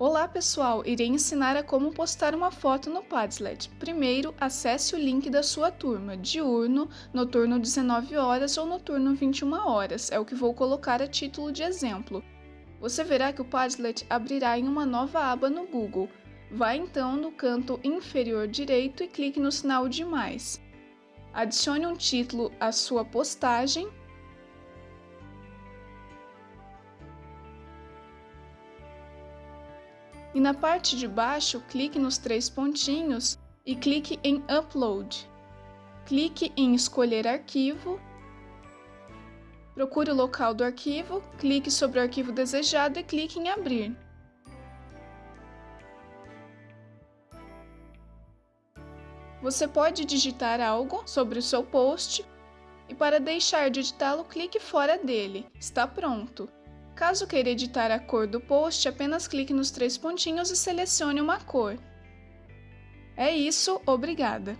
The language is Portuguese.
Olá pessoal, irei ensinar a como postar uma foto no Padlet. Primeiro, acesse o link da sua turma, diurno, noturno 19 horas ou noturno 21 horas, é o que vou colocar a título de exemplo. Você verá que o Padlet abrirá em uma nova aba no Google. Vá então no canto inferior direito e clique no sinal de mais. Adicione um título à sua postagem e na parte de baixo clique nos três pontinhos e clique em Upload. Clique em Escolher arquivo, procure o local do arquivo, clique sobre o arquivo desejado e clique em Abrir. Você pode digitar algo sobre o seu post e para deixar de editá-lo, clique fora dele. Está pronto! Caso queira editar a cor do post, apenas clique nos três pontinhos e selecione uma cor. É isso, obrigada!